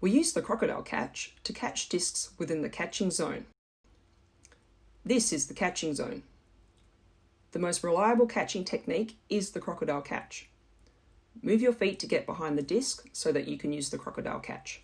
We use the crocodile catch to catch discs within the catching zone. This is the catching zone. The most reliable catching technique is the crocodile catch. Move your feet to get behind the disc so that you can use the crocodile catch.